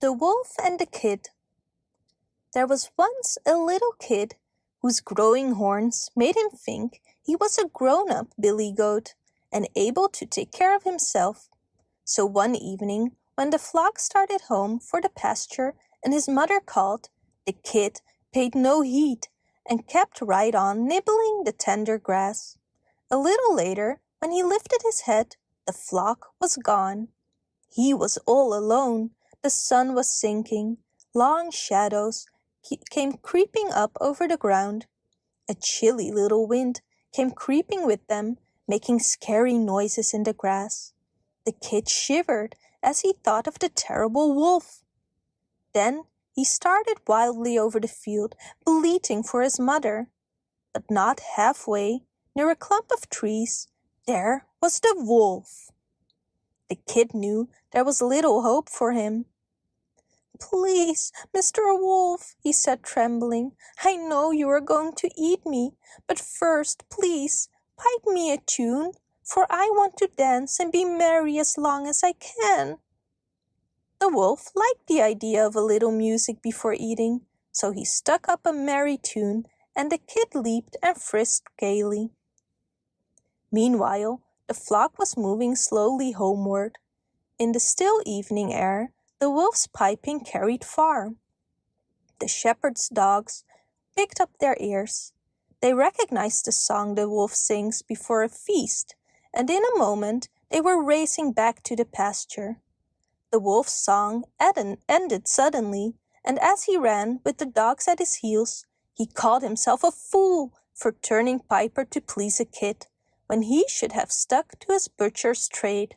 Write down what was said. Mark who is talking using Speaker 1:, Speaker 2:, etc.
Speaker 1: The Wolf and the Kid There was once a little kid whose growing horns made him think he was a grown-up billy goat and able to take care of himself. So one evening when the flock started home for the pasture and his mother called, the kid paid no heed and kept right on nibbling the tender grass. A little later, when he lifted his head, the flock was gone. He was all alone. The sun was sinking. Long shadows came creeping up over the ground. A chilly little wind came creeping with them, making scary noises in the grass. The kid shivered as he thought of the terrible wolf. Then he started wildly over the field, bleating for his mother. But not halfway, near a clump of trees, there was the wolf. The kid knew there was little hope for him. Please, Mr. Wolf, he said trembling, I know you are going to eat me, but first, please, pipe me a tune, for I want to dance and be merry as long as I can. The wolf liked the idea of a little music before eating, so he stuck up a merry tune and the kid leaped and frisked gaily. Meanwhile, the flock was moving slowly homeward. In the still evening air, the wolf's piping carried far. The shepherd's dogs picked up their ears. They recognized the song the wolf sings before a feast, and in a moment they were racing back to the pasture. The wolf's song ended suddenly, and as he ran with the dogs at his heels, he called himself a fool for turning piper to please a kid when he should have stuck to his butcher's trade.